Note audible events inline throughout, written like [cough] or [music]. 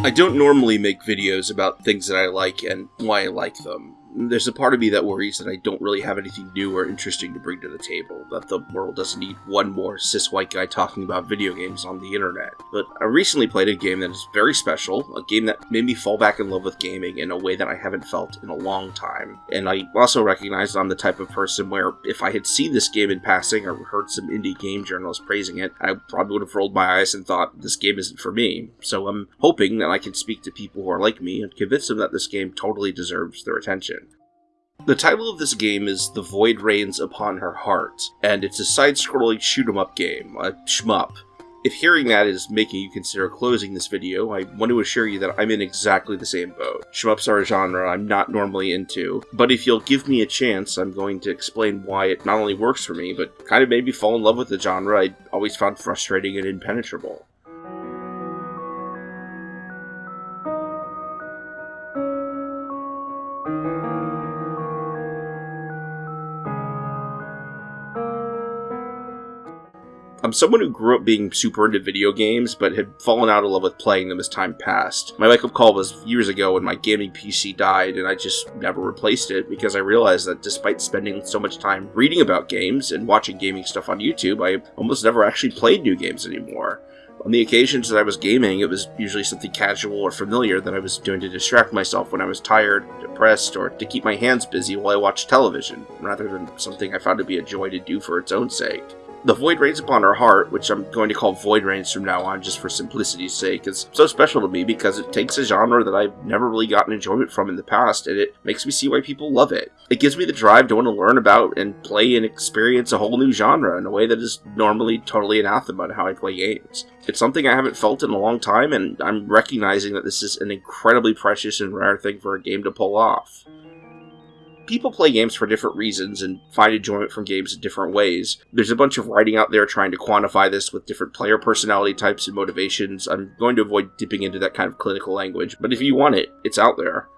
I don't normally make videos about things that I like and why I like them. There's a part of me that worries that I don't really have anything new or interesting to bring to the table, that the world doesn't need one more cis white guy talking about video games on the internet. But I recently played a game that is very special, a game that made me fall back in love with gaming in a way that I haven't felt in a long time. And I also recognize I'm the type of person where if I had seen this game in passing or heard some indie game journalists praising it, I probably would have rolled my eyes and thought this game isn't for me. So I'm hoping that I can speak to people who are like me and convince them that this game totally deserves their attention. The title of this game is The Void Rains Upon Her Heart, and it's a side-scrolling shoot-em-up game, a shmup. If hearing that is making you consider closing this video, I want to assure you that I'm in exactly the same boat. Shmups are a genre I'm not normally into, but if you'll give me a chance, I'm going to explain why it not only works for me, but kind of made me fall in love with the genre I always found frustrating and impenetrable. I'm someone who grew up being super into video games, but had fallen out of love with playing them as time passed. My wake up call was years ago when my gaming PC died, and I just never replaced it because I realized that despite spending so much time reading about games and watching gaming stuff on YouTube, I almost never actually played new games anymore. On the occasions that I was gaming, it was usually something casual or familiar that I was doing to distract myself when I was tired, depressed, or to keep my hands busy while I watched television, rather than something I found to be a joy to do for its own sake. The Void Rains Upon Her Heart, which I'm going to call Void Rains from now on just for simplicity's sake, is so special to me because it takes a genre that I've never really gotten enjoyment from in the past, and it makes me see why people love it. It gives me the drive to want to learn about and play and experience a whole new genre in a way that is normally totally anathema to how I play games. It's something I haven't felt in a long time, and I'm recognizing that this is an incredibly precious and rare thing for a game to pull off people play games for different reasons and find enjoyment from games in different ways. There's a bunch of writing out there trying to quantify this with different player personality types and motivations. I'm going to avoid dipping into that kind of clinical language, but if you want it, it's out there.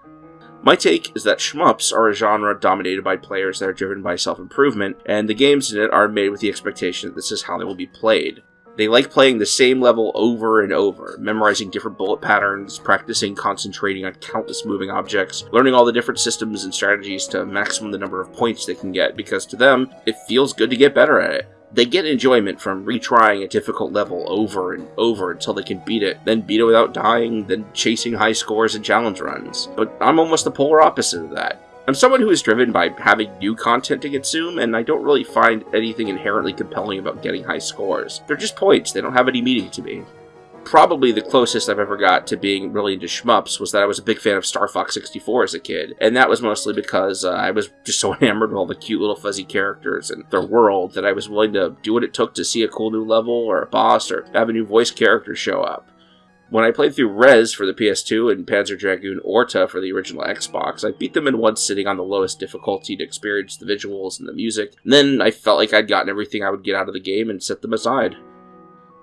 My take is that shmups are a genre dominated by players that are driven by self improvement, and the games in it are made with the expectation that this is how they will be played. They like playing the same level over and over, memorizing different bullet patterns, practicing concentrating on countless moving objects, learning all the different systems and strategies to maximum the number of points they can get, because to them, it feels good to get better at it. They get enjoyment from retrying a difficult level over and over until they can beat it, then beat it without dying, then chasing high scores and challenge runs. But I'm almost the polar opposite of that. I'm someone who is driven by having new content to consume, and I don't really find anything inherently compelling about getting high scores. They're just points, they don't have any meaning to me. Probably the closest I've ever got to being really into shmups was that I was a big fan of Star Fox 64 as a kid, and that was mostly because uh, I was just so [laughs] enamored with all the cute little fuzzy characters and their world that I was willing to do what it took to see a cool new level or a boss or have a new voice character show up. When I played through Rez for the PS2 and Panzer Dragoon Orta for the original Xbox, I beat them in one sitting on the lowest difficulty to experience the visuals and the music. And then I felt like I'd gotten everything I would get out of the game and set them aside.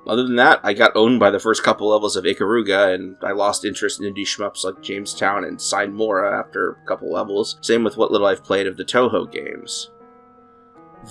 Other than that, I got owned by the first couple levels of Ikaruga, and I lost interest in indie shmups like Jamestown and Sine Mora after a couple levels. Same with what little I've played of the Touhou games.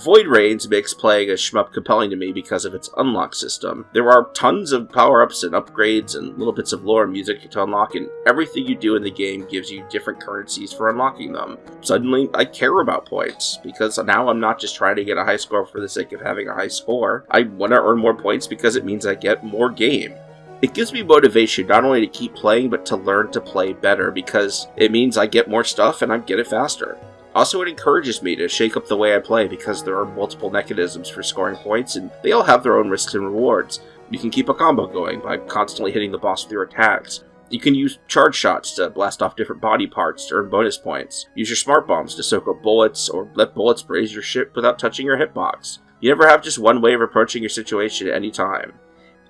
Void Rains makes playing a shmup compelling to me because of its unlock system. There are tons of power-ups and upgrades and little bits of lore and music to unlock, and everything you do in the game gives you different currencies for unlocking them. Suddenly, I care about points, because now I'm not just trying to get a high score for the sake of having a high score. I want to earn more points because it means I get more game. It gives me motivation not only to keep playing, but to learn to play better, because it means I get more stuff and I get it faster. Also, it encourages me to shake up the way I play because there are multiple mechanisms for scoring points and they all have their own risks and rewards. You can keep a combo going by constantly hitting the boss with your attacks. You can use charge shots to blast off different body parts to earn bonus points. Use your smart bombs to soak up bullets or let bullets graze your ship without touching your hitbox. You never have just one way of approaching your situation at any time.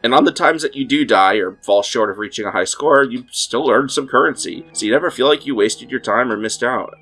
And on the times that you do die or fall short of reaching a high score, you still earn some currency, so you never feel like you wasted your time or missed out.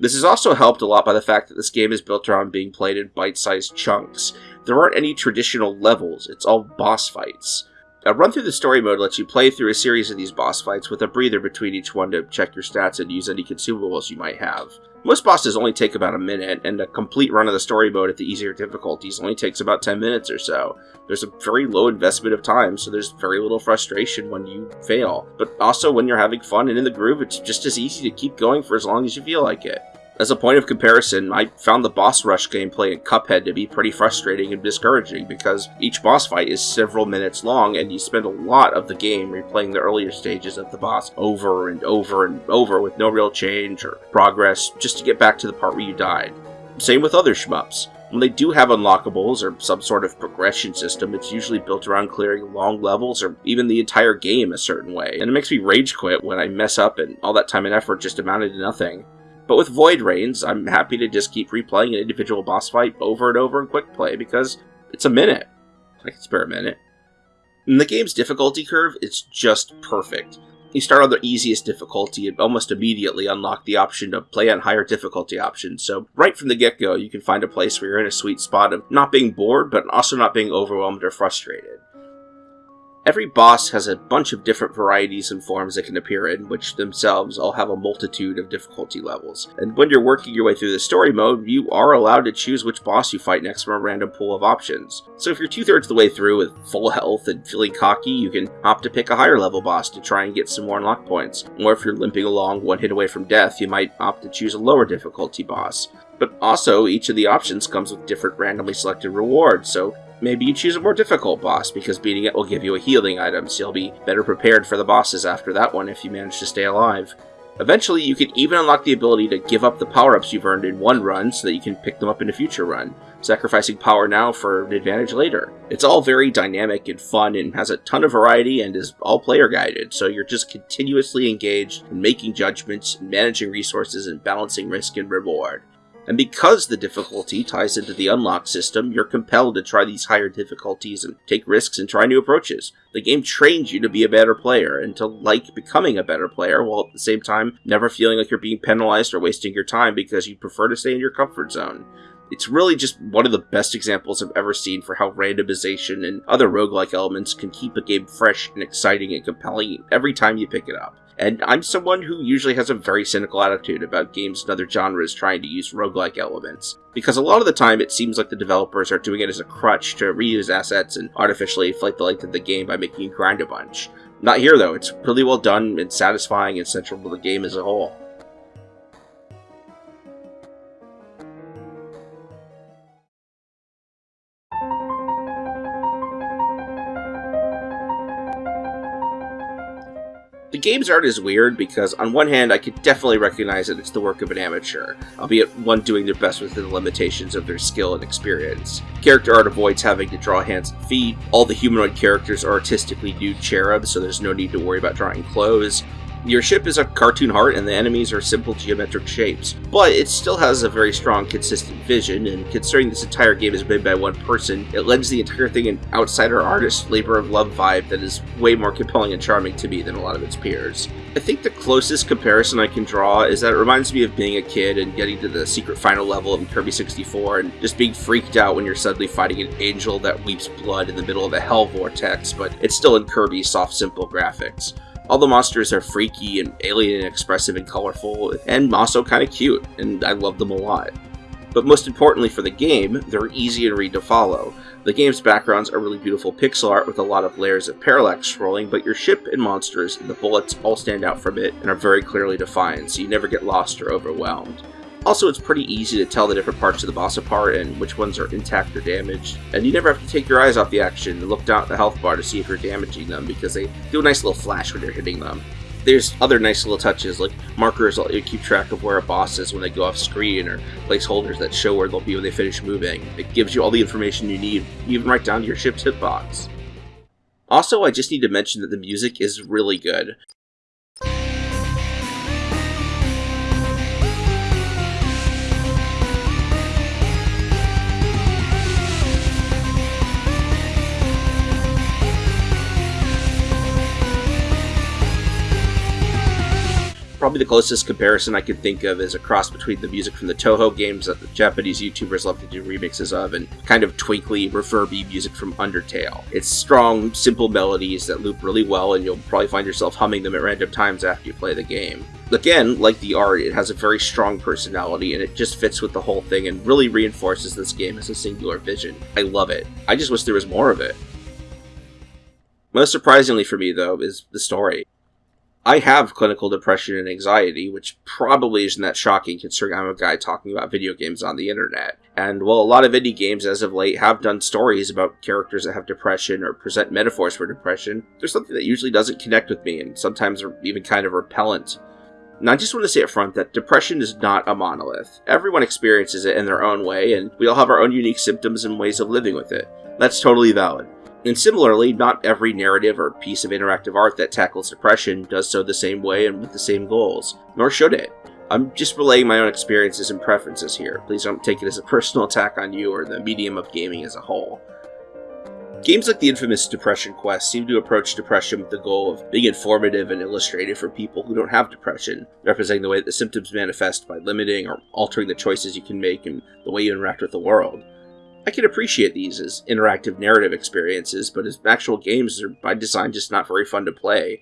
This is also helped a lot by the fact that this game is built around being played in bite-sized chunks. There aren't any traditional levels, it's all boss fights. A run through the story mode lets you play through a series of these boss fights with a breather between each one to check your stats and use any consumables you might have. Most bosses only take about a minute, and a complete run of the story mode at the easier difficulties only takes about 10 minutes or so. There's a very low investment of time, so there's very little frustration when you fail. But also, when you're having fun and in the groove, it's just as easy to keep going for as long as you feel like it. As a point of comparison, I found the boss rush gameplay in Cuphead to be pretty frustrating and discouraging because each boss fight is several minutes long and you spend a lot of the game replaying the earlier stages of the boss over and over and over with no real change or progress just to get back to the part where you died. Same with other shmups. When they do have unlockables or some sort of progression system, it's usually built around clearing long levels or even the entire game a certain way, and it makes me rage quit when I mess up and all that time and effort just amounted to nothing. But with Void Rains, I'm happy to just keep replaying an individual boss fight over and over in quick play because it's a minute. I can spare a minute. In the game's difficulty curve, it's just perfect. You start on the easiest difficulty and almost immediately unlock the option to play on higher difficulty options, so right from the get-go you can find a place where you're in a sweet spot of not being bored, but also not being overwhelmed or frustrated. Every boss has a bunch of different varieties and forms it can appear in, which themselves all have a multitude of difficulty levels. And when you're working your way through the story mode, you are allowed to choose which boss you fight next from a random pool of options. So if you're two-thirds of the way through with full health and feeling cocky, you can opt to pick a higher level boss to try and get some more unlock points. Or if you're limping along one hit away from death, you might opt to choose a lower difficulty boss. But also, each of the options comes with different randomly selected rewards, so Maybe you choose a more difficult boss because beating it will give you a healing item, so you'll be better prepared for the bosses after that one if you manage to stay alive. Eventually, you can even unlock the ability to give up the power-ups you've earned in one run so that you can pick them up in a future run, sacrificing power now for an advantage later. It's all very dynamic and fun and has a ton of variety and is all player guided, so you're just continuously engaged in making judgments, managing resources, and balancing risk and reward. And because the difficulty ties into the unlock system, you're compelled to try these higher difficulties and take risks and try new approaches. The game trains you to be a better player and to like becoming a better player while at the same time never feeling like you're being penalized or wasting your time because you prefer to stay in your comfort zone. It's really just one of the best examples I've ever seen for how randomization and other roguelike elements can keep a game fresh and exciting and compelling every time you pick it up. And I'm someone who usually has a very cynical attitude about games and other genres trying to use roguelike elements. Because a lot of the time it seems like the developers are doing it as a crutch to reuse assets and artificially inflate the length of the game by making you grind a bunch. Not here though, it's really well done and satisfying and central to the game as a whole. The game's art is weird because, on one hand, I could definitely recognize that it's the work of an amateur, albeit one doing their best within the limitations of their skill and experience. Character art avoids having to draw hands and feet, all the humanoid characters are artistically nude cherubs, so there's no need to worry about drawing clothes, your ship is a cartoon heart and the enemies are simple geometric shapes, but it still has a very strong, consistent vision, and considering this entire game is made by one person, it lends the entire thing an outsider artist labor of love vibe that is way more compelling and charming to me than a lot of its peers. I think the closest comparison I can draw is that it reminds me of being a kid and getting to the secret final level of Kirby 64 and just being freaked out when you're suddenly fighting an angel that weeps blood in the middle of a hell vortex, but it's still in Kirby's soft, simple graphics. All the monsters are freaky and alien and expressive and colorful, and also kind of cute, and I love them a lot. But most importantly for the game, they're easy and read to follow. The game's backgrounds are really beautiful pixel art with a lot of layers of parallax scrolling, but your ship and monsters and the bullets all stand out from it and are very clearly defined, so you never get lost or overwhelmed. Also, it's pretty easy to tell the different parts of the boss apart and which ones are intact or damaged, and you never have to take your eyes off the action and look down at the health bar to see if you're damaging them because they do a nice little flash when you're hitting them. There's other nice little touches like markers that you keep track of where a boss is when they go off screen or placeholders that show where they'll be when they finish moving. It gives you all the information you need, even right down to your ship's hitbox. Also, I just need to mention that the music is really good. Probably the closest comparison I could think of is a cross between the music from the Touhou games that the Japanese YouTubers love to do remixes of and kind of twinkly, reverby music from Undertale. It's strong, simple melodies that loop really well and you'll probably find yourself humming them at random times after you play the game. Again, like the art, it has a very strong personality and it just fits with the whole thing and really reinforces this game as a singular vision. I love it. I just wish there was more of it. Most surprisingly for me, though, is the story. I have clinical depression and anxiety, which probably isn't that shocking considering I'm a guy talking about video games on the internet. And while a lot of indie games as of late have done stories about characters that have depression or present metaphors for depression, there's something that usually doesn't connect with me and sometimes are even kind of repellent. And I just want to say up front that depression is not a monolith. Everyone experiences it in their own way, and we all have our own unique symptoms and ways of living with it. That's totally valid. And similarly, not every narrative or piece of interactive art that tackles depression does so the same way and with the same goals, nor should it. I'm just relaying my own experiences and preferences here. Please don't take it as a [laughs] personal attack on you or the medium of gaming as a whole. Games like the infamous Depression Quest seem to approach depression with the goal of being informative and illustrative for people who don't have depression, representing the way that the symptoms manifest by limiting or altering the choices you can make and the way you interact with the world. I can appreciate these as interactive narrative experiences, but as actual games, they're by design just not very fun to play.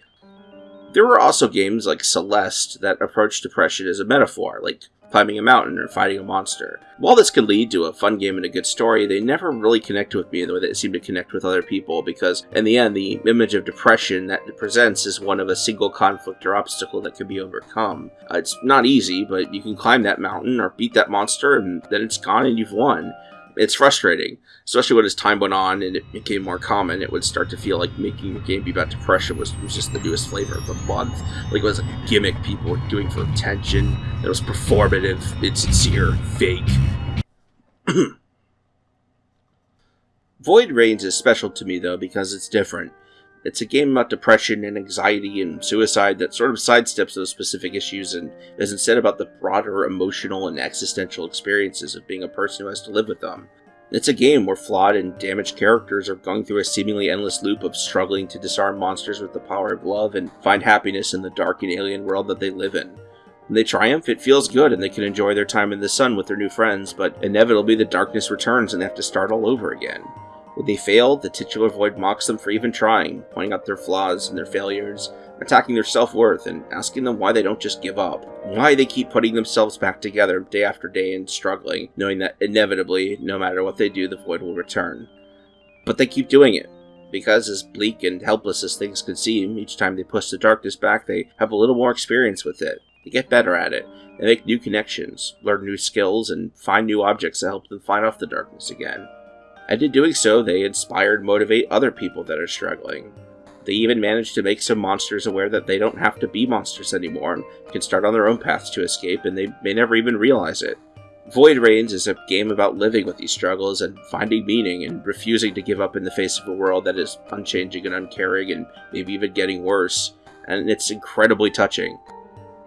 There were also games like Celeste that approach depression as a metaphor, like climbing a mountain or fighting a monster. While this can lead to a fun game and a good story, they never really connect with me in the way that it seemed to connect with other people, because in the end, the image of depression that it presents is one of a single conflict or obstacle that can be overcome. Uh, it's not easy, but you can climb that mountain or beat that monster, and then it's gone and you've won it's frustrating, especially when as time went on and it became more common. It would start to feel like making a game be about depression was, was just the newest flavor of the month. Like it was a gimmick people were doing for attention. It was performative, insincere, fake. [clears throat] Void Rains is special to me though because it's different. It's a game about depression and anxiety and suicide that sort of sidesteps those specific issues and is instead about the broader emotional and existential experiences of being a person who has to live with them. It's a game where flawed and damaged characters are going through a seemingly endless loop of struggling to disarm monsters with the power of love and find happiness in the dark and alien world that they live in. When they triumph, it feels good and they can enjoy their time in the sun with their new friends, but inevitably the darkness returns and they have to start all over again. When they fail, the titular void mocks them for even trying, pointing out their flaws and their failures, attacking their self-worth, and asking them why they don't just give up. Why they keep putting themselves back together day after day and struggling, knowing that inevitably, no matter what they do, the void will return. But they keep doing it, because as bleak and helpless as things can seem, each time they push the darkness back, they have a little more experience with it. They get better at it. They make new connections, learn new skills, and find new objects that help them fight off the darkness again and in doing so, they inspire and motivate other people that are struggling. They even manage to make some monsters aware that they don't have to be monsters anymore and can start on their own paths to escape, and they may never even realize it. Void Rains is a game about living with these struggles and finding meaning and refusing to give up in the face of a world that is unchanging and uncaring and maybe even getting worse, and it's incredibly touching.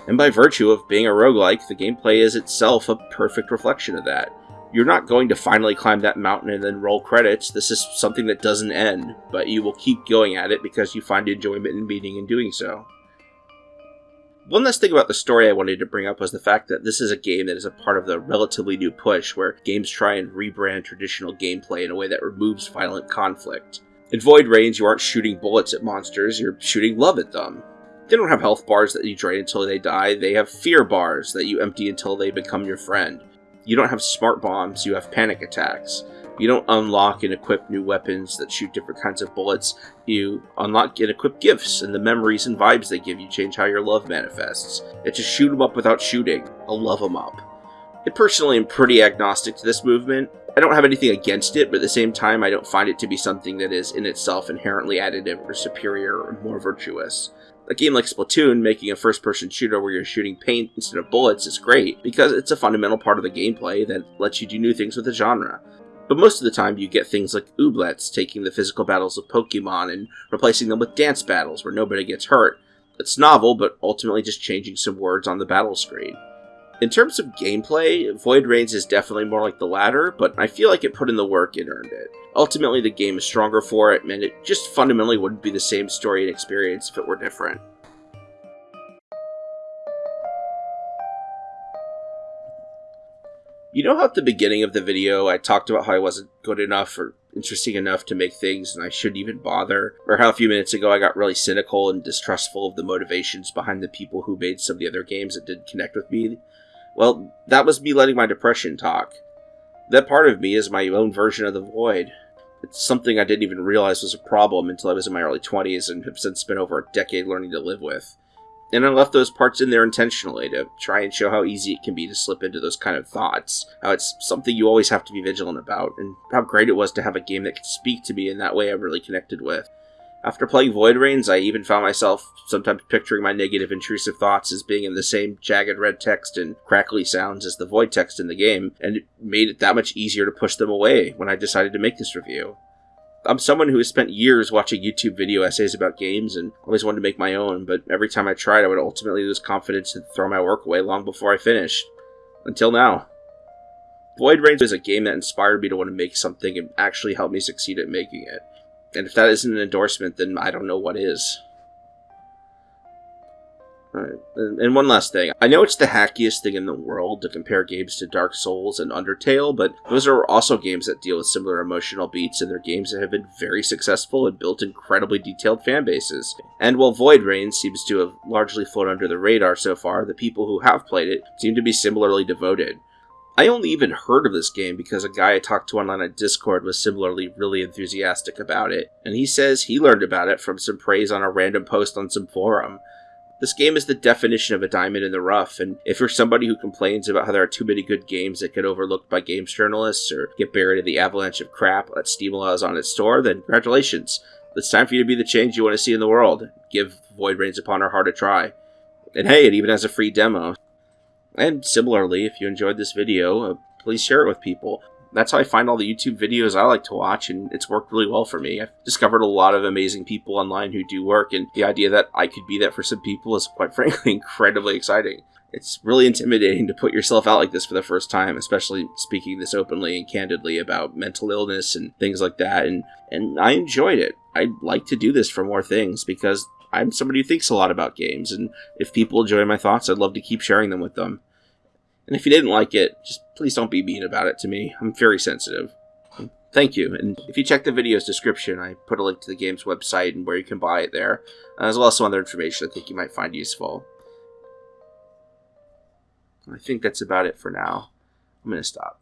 And by virtue of being a roguelike, the gameplay is itself a perfect reflection of that you're not going to finally climb that mountain and then roll credits. This is something that doesn't end, but you will keep going at it because you find enjoyment in meaning and doing so. One last thing about the story I wanted to bring up was the fact that this is a game that is a part of the relatively new push where games try and rebrand traditional gameplay in a way that removes violent conflict. In Void Rains, you aren't shooting bullets at monsters, you're shooting love at them. They don't have health bars that you drain until they die, they have fear bars that you empty until they become your friend. You don't have smart bombs, you have panic attacks. You don't unlock and equip new weapons that shoot different kinds of bullets. You unlock and equip gifts, and the memories and vibes they give you change how your love manifests. It's just shoot 'em up without shooting. I'll love 'em up. I personally am pretty agnostic to this movement. I don't have anything against it, but at the same time, I don't find it to be something that is in itself inherently additive or superior or more virtuous. A game like Splatoon, making a first person shooter where you're shooting paint instead of bullets is great, because it's a fundamental part of the gameplay that lets you do new things with the genre. But most of the time, you get things like Ooblets taking the physical battles of Pokemon and replacing them with dance battles where nobody gets hurt. It's novel, but ultimately just changing some words on the battle screen. In terms of gameplay, Void Rains is definitely more like the latter, but I feel like it put in the work and earned it. Ultimately, the game is stronger for it, and it just fundamentally wouldn't be the same story and experience if it were different. You know how at the beginning of the video I talked about how I wasn't good enough or interesting enough to make things and I shouldn't even bother? Or how a few minutes ago I got really cynical and distrustful of the motivations behind the people who made some of the other games that didn't connect with me well, that was me letting my depression talk. That part of me is my own version of the void. It's something I didn't even realize was a problem until I was in my early 20s and have since spent over a decade learning to live with. And I left those parts in there intentionally to try and show how easy it can be to slip into those kind of thoughts, how it's something you always have to be vigilant about, and how great it was to have a game that could speak to me in that way I really connected with. After playing Void Rains, I even found myself sometimes picturing my negative intrusive thoughts as being in the same jagged red text and crackly sounds as the void text in the game, and it made it that much easier to push them away when I decided to make this review. I'm someone who has spent years watching YouTube video essays about games and always wanted to make my own, but every time I tried, I would ultimately lose confidence and throw my work away long before I finished. Until now. Void Rains is a game that inspired me to want to make something and actually helped me succeed at making it. And if that isn't an endorsement, then I don't know what is. Alright, and one last thing. I know it's the hackiest thing in the world to compare games to Dark Souls and Undertale, but those are also games that deal with similar emotional beats, and they're games that have been very successful and built incredibly detailed fan bases. And while Void Rain seems to have largely flown under the radar so far, the people who have played it seem to be similarly devoted. I only even heard of this game because a guy I talked to online on Discord was similarly really enthusiastic about it, and he says he learned about it from some praise on a random post on some forum. This game is the definition of a diamond in the rough, and if you're somebody who complains about how there are too many good games that get overlooked by games journalists or get buried in the avalanche of crap that Steam allows on its store, then congratulations. It's time for you to be the change you want to see in the world. Give Void Rains Upon Her Heart a try. And hey, it even has a free demo, and similarly, if you enjoyed this video, uh, please share it with people. That's how I find all the YouTube videos I like to watch, and it's worked really well for me. I've discovered a lot of amazing people online who do work, and the idea that I could be that for some people is, quite [laughs] frankly, incredibly exciting. It's really intimidating to put yourself out like this for the first time, especially speaking this openly and candidly about mental illness and things like that. And and I enjoyed it. I'd like to do this for more things because I'm somebody who thinks a lot about games, and if people enjoy my thoughts, I'd love to keep sharing them with them. And if you didn't like it, just please don't be mean about it to me. I'm very sensitive. Thank you. And if you check the video's description, I put a link to the game's website and where you can buy it there, uh, as well as some other information I think you might find useful. I think that's about it for now. I'm going to stop.